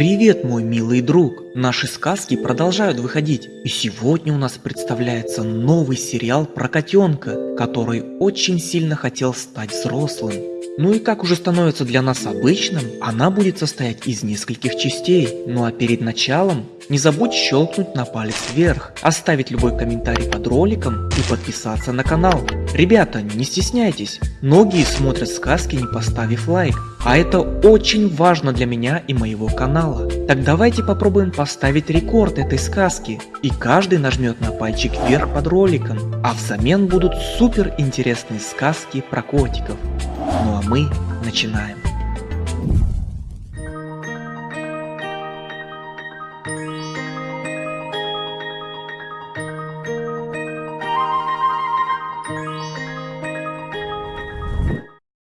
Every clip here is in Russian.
Привет, мой милый друг! Наши сказки продолжают выходить, и сегодня у нас представляется новый сериал про котенка, который очень сильно хотел стать взрослым. Ну и как уже становится для нас обычным, она будет состоять из нескольких частей. Ну а перед началом не забудь щелкнуть на палец вверх, оставить любой комментарий под роликом и подписаться на канал. Ребята, не стесняйтесь, многие смотрят сказки не поставив лайк, а это очень важно для меня и моего канала. Так давайте попробуем поставить рекорд этой сказки, и каждый нажмет на пальчик вверх под роликом, а взамен будут супер интересные сказки про котиков. Ну а мы начинаем.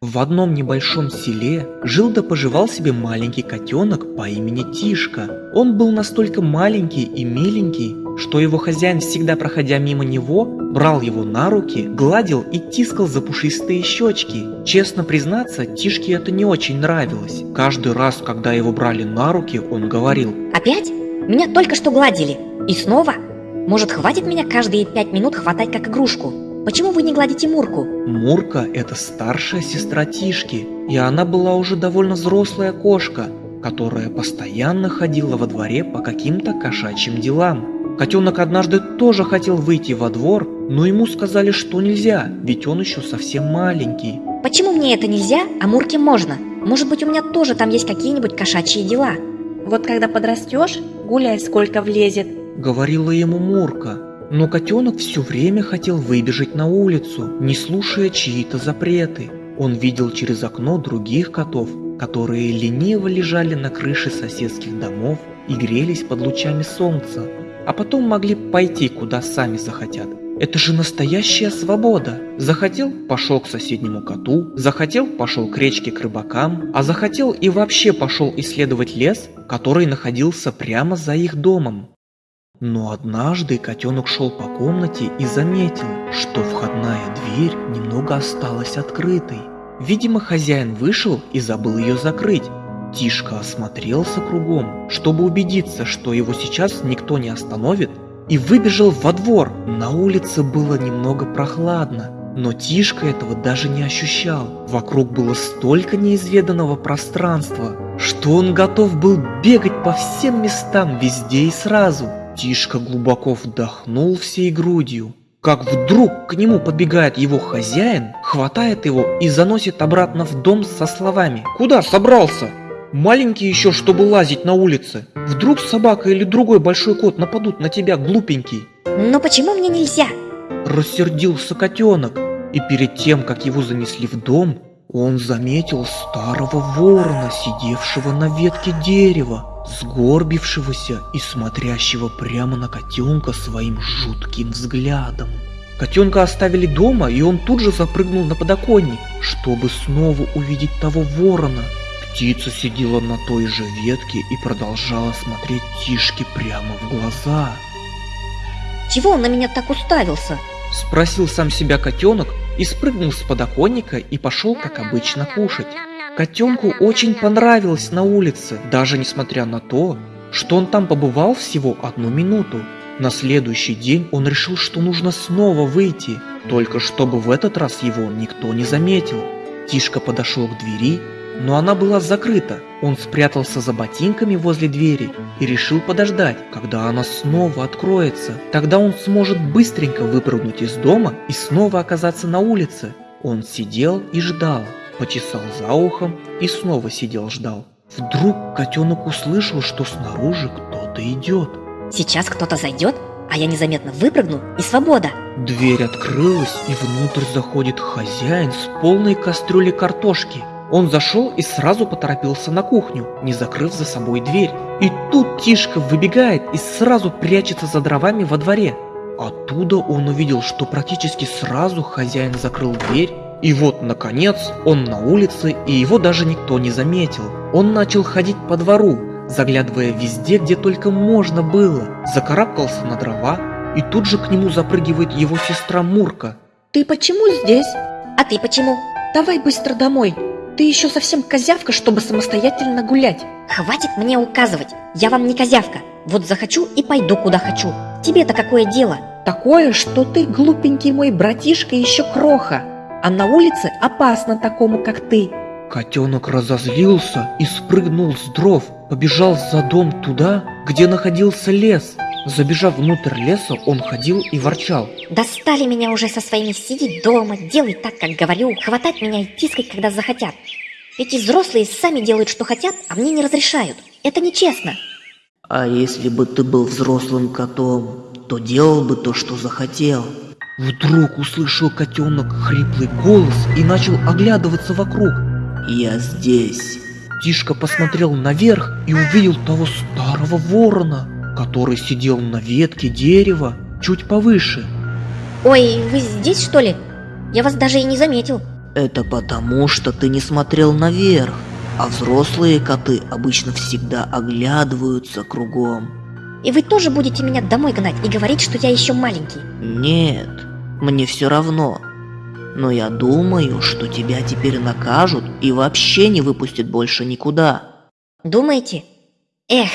В одном небольшом селе жил да поживал себе маленький котенок по имени Тишка. Он был настолько маленький и миленький, что его хозяин, всегда проходя мимо него, брал его на руки, гладил и тискал за пушистые щечки. Честно признаться, Тишке это не очень нравилось. Каждый раз, когда его брали на руки, он говорил Опять? Меня только что гладили. И снова? Может, хватит меня каждые пять минут хватать как игрушку? Почему вы не гладите Мурку? Мурка – это старшая сестра Тишки, и она была уже довольно взрослая кошка, которая постоянно ходила во дворе по каким-то кошачьим делам. Котенок однажды тоже хотел выйти во двор, но ему сказали, что нельзя, ведь он еще совсем маленький. Почему мне это нельзя, а Мурке можно? Может быть, у меня тоже там есть какие-нибудь кошачьи дела? Вот когда подрастешь, гуляй сколько влезет. Говорила ему Мурка. Но котенок все время хотел выбежать на улицу, не слушая чьи-то запреты. Он видел через окно других котов, которые лениво лежали на крыше соседских домов и грелись под лучами солнца, а потом могли пойти куда сами захотят. Это же настоящая свобода. Захотел – пошел к соседнему коту, захотел – пошел к речке к рыбакам, а захотел и вообще пошел исследовать лес, который находился прямо за их домом. Но однажды котенок шел по комнате и заметил, что входная дверь немного осталась открытой. Видимо, хозяин вышел и забыл ее закрыть. Тишка осмотрелся кругом, чтобы убедиться, что его сейчас никто не остановит, и выбежал во двор. На улице было немного прохладно, но Тишка этого даже не ощущал. Вокруг было столько неизведанного пространства, что он готов был бегать по всем местам везде и сразу. Тишка глубоко вдохнул всей грудью, как вдруг к нему подбегает его хозяин, хватает его и заносит обратно в дом со словами «Куда собрался? Маленький еще, чтобы лазить на улице. Вдруг собака или другой большой кот нападут на тебя, глупенький». Но почему мне нельзя? Рассердился котенок, и перед тем, как его занесли в дом, он заметил старого ворона, сидевшего на ветке дерева сгорбившегося и смотрящего прямо на котенка своим жутким взглядом. Котенка оставили дома, и он тут же запрыгнул на подоконник, чтобы снова увидеть того ворона. Птица сидела на той же ветке и продолжала смотреть Тишке прямо в глаза. Чего он на меня так уставился? Спросил сам себя котенок и спрыгнул с подоконника и пошел, как обычно, кушать. Котенку очень понравилось на улице, даже несмотря на то, что он там побывал всего одну минуту. На следующий день он решил, что нужно снова выйти, только чтобы в этот раз его никто не заметил. Тишка подошел к двери, но она была закрыта. Он спрятался за ботинками возле двери и решил подождать, когда она снова откроется. Тогда он сможет быстренько выпрыгнуть из дома и снова оказаться на улице. Он сидел и ждал почесал за ухом и снова сидел ждал. Вдруг котенок услышал, что снаружи кто-то идет. Сейчас кто-то зайдет, а я незаметно выпрыгну и свобода. Дверь открылась и внутрь заходит хозяин с полной кастрюлей картошки. Он зашел и сразу поторопился на кухню, не закрыв за собой дверь. И тут Тишка выбегает и сразу прячется за дровами во дворе. Оттуда он увидел, что практически сразу хозяин закрыл дверь и вот, наконец, он на улице, и его даже никто не заметил. Он начал ходить по двору, заглядывая везде, где только можно было. Закарабкался на дрова, и тут же к нему запрыгивает его сестра Мурка. Ты почему здесь? А ты почему? Давай быстро домой. Ты еще совсем козявка, чтобы самостоятельно гулять. Хватит мне указывать, я вам не козявка. Вот захочу и пойду куда хочу. Тебе-то какое дело? Такое, что ты, глупенький мой братишка, еще кроха. А на улице опасно такому, как ты. Котенок разозлился и спрыгнул с дров, побежал за дом туда, где находился лес. Забежав внутрь леса, он ходил и ворчал. Достали меня уже со своими сидеть дома, делай так, как говорю, хватать меня и тискать, когда захотят. Эти взрослые сами делают, что хотят, а мне не разрешают. Это нечестно. А если бы ты был взрослым котом, то делал бы то, что захотел. Вдруг услышал котенок хриплый голос и начал оглядываться вокруг. Я здесь. Тишка посмотрел наверх и увидел того старого ворона, который сидел на ветке дерева чуть повыше. Ой, вы здесь что ли? Я вас даже и не заметил. Это потому, что ты не смотрел наверх, а взрослые коты обычно всегда оглядываются кругом. И вы тоже будете меня домой гнать и говорить, что я еще маленький. Нет, мне все равно. Но я думаю, что тебя теперь накажут и вообще не выпустят больше никуда. Думаете? Эх,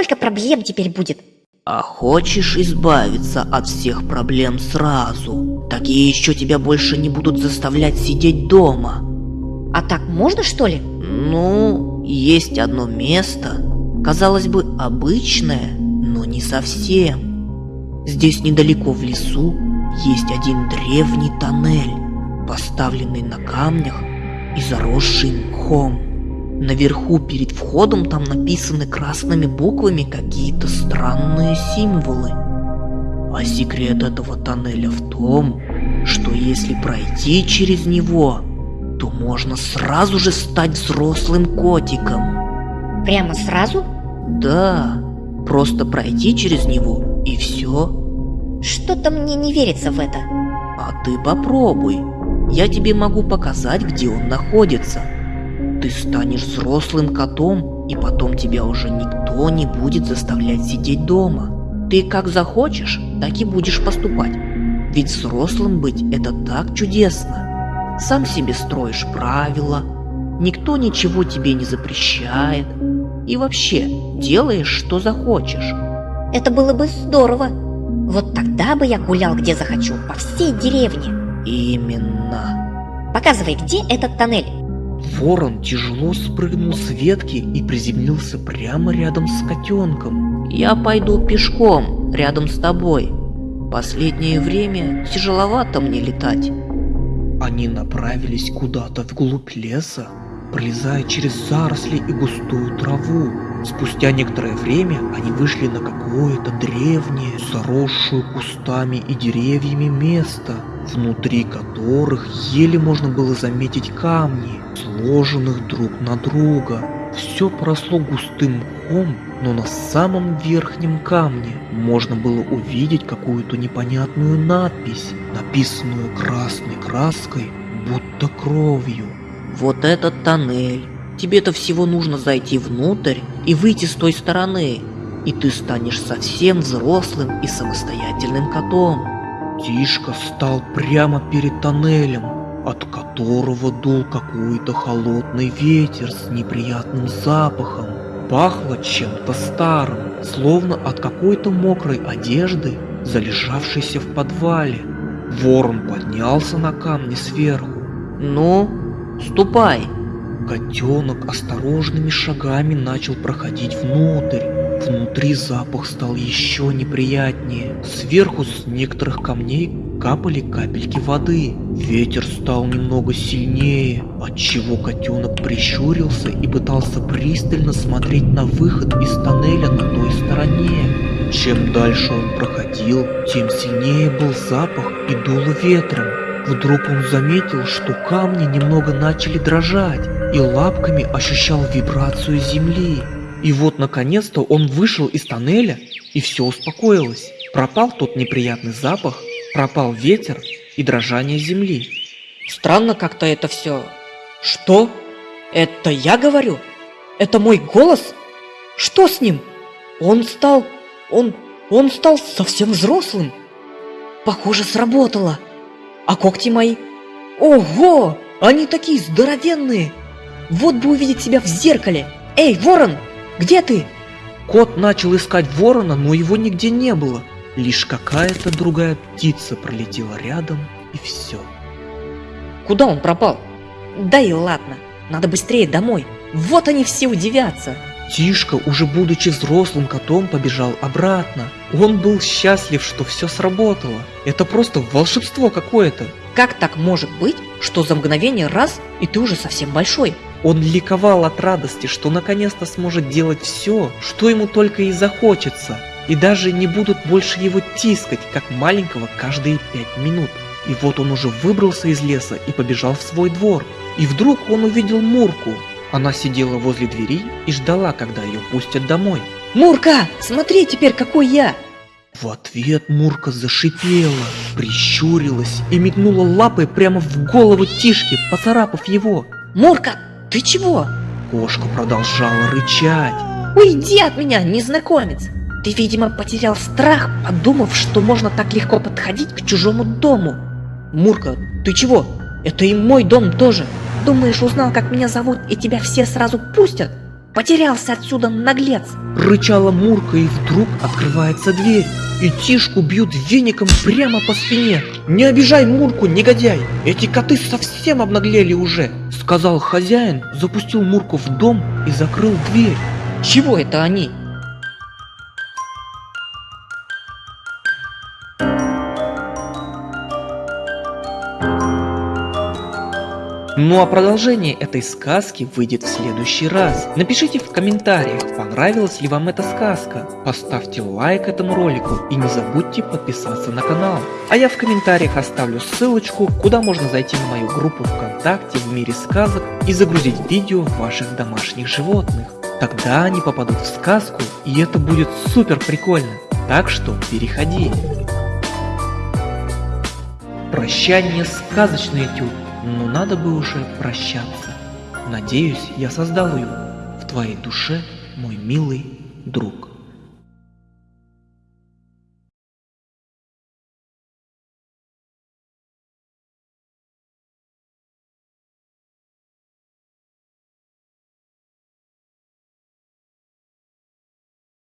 сколько проблем теперь будет. А хочешь избавиться от всех проблем сразу? Такие еще тебя больше не будут заставлять сидеть дома. А так можно, что ли? Ну, есть одно место, казалось бы, обычное, но не совсем. Здесь недалеко в лесу есть один древний тоннель, поставленный на камнях и заросший мхом. Наверху перед входом там написаны красными буквами какие-то странные символы. А секрет этого тоннеля в том, что если пройти через него, то можно сразу же стать взрослым котиком. Прямо сразу? Да, просто пройти через него и все. Что-то мне не верится в это. А ты попробуй. Я тебе могу показать, где он находится. Ты станешь взрослым котом, и потом тебя уже никто не будет заставлять сидеть дома. Ты как захочешь, так и будешь поступать. Ведь взрослым быть это так чудесно. Сам себе строишь правила, никто ничего тебе не запрещает. И вообще, делаешь, что захочешь. Это было бы здорово. Вот тогда бы я гулял где захочу, по всей деревне. Именно. Показывай, где этот тоннель. Ворон тяжело спрыгнул с ветки и приземлился прямо рядом с котенком. Я пойду пешком, рядом с тобой. Последнее время тяжеловато мне летать. Они направились куда-то вглубь леса, пролезая через заросли и густую траву. Спустя некоторое время они вышли на какое-то древнее, заросшую кустами и деревьями место, внутри которых еле можно было заметить камни, сложенных друг на друга. Все поросло густым мхом, но на самом верхнем камне можно было увидеть какую-то непонятную надпись, написанную красной краской, будто кровью. Вот этот тоннель. Тебе-то всего нужно зайти внутрь и выйти с той стороны. И ты станешь совсем взрослым и самостоятельным котом. Тишка стал прямо перед тоннелем, от которого дул какой-то холодный ветер с неприятным запахом. Пахло чем-то старым, словно от какой-то мокрой одежды, залежавшейся в подвале. Ворон поднялся на камни сверху. Ну, ступай. Котенок осторожными шагами начал проходить внутрь. Внутри запах стал еще неприятнее. Сверху с некоторых камней капали капельки воды. Ветер стал немного сильнее, отчего котенок прищурился и пытался пристально смотреть на выход из тоннеля на той стороне. Чем дальше он проходил, тем сильнее был запах и дуло ветром. Вдруг он заметил, что камни немного начали дрожать, и лапками ощущал вибрацию земли. И вот наконец-то он вышел из тоннеля, и все успокоилось. Пропал тот неприятный запах, пропал ветер и дрожание земли. Странно как-то это все. Что? Это я говорю? Это мой голос? Что с ним? Он стал... Он... Он стал совсем взрослым. Похоже, сработало. А когти мои? Ого! Они такие здоровенные! Вот бы увидеть себя в зеркале! Эй, ворон! Где ты? Кот начал искать ворона, но его нигде не было. Лишь какая-то другая птица пролетела рядом, и все. Куда он пропал? Да и ладно, надо быстрее домой. Вот они все удивятся. Тишка, уже будучи взрослым котом, побежал обратно. Он был счастлив, что все сработало. Это просто волшебство какое-то. Как так может быть, что за мгновение раз, и ты уже совсем большой? Он ликовал от радости, что наконец-то сможет делать все, что ему только и захочется. И даже не будут больше его тискать, как маленького каждые пять минут. И вот он уже выбрался из леса и побежал в свой двор. И вдруг он увидел Мурку. Она сидела возле двери и ждала, когда ее пустят домой. Мурка, смотри теперь, какой я! В ответ Мурка зашипела, прищурилась и метнула лапой прямо в голову Тишки, поцарапав его. Мурка, ты чего? Кошка продолжала рычать. Уйди от меня, незнакомец! Ты, видимо, потерял страх, подумав, что можно так легко подходить к чужому дому. Мурка, ты чего? Это и мой дом тоже. Думаешь, узнал, как меня зовут, и тебя все сразу пустят? Потерялся отсюда, наглец. Рычала Мурка, и вдруг открывается дверь. И Тишку бьют веником прямо по спине. «Не обижай Мурку, негодяй! Эти коты совсем обнаглели уже!» Сказал хозяин, запустил Мурку в дом и закрыл дверь. Чего это они? Ну а продолжение этой сказки выйдет в следующий раз. Напишите в комментариях, понравилась ли вам эта сказка. Поставьте лайк этому ролику и не забудьте подписаться на канал. А я в комментариях оставлю ссылочку, куда можно зайти на мою группу ВКонтакте в мире сказок и загрузить видео ваших домашних животных. Тогда они попадут в сказку и это будет супер прикольно. Так что переходи. Прощание сказочный этюд но надо бы уже прощаться. Надеюсь, я создал ее в твоей душе, мой милый друг.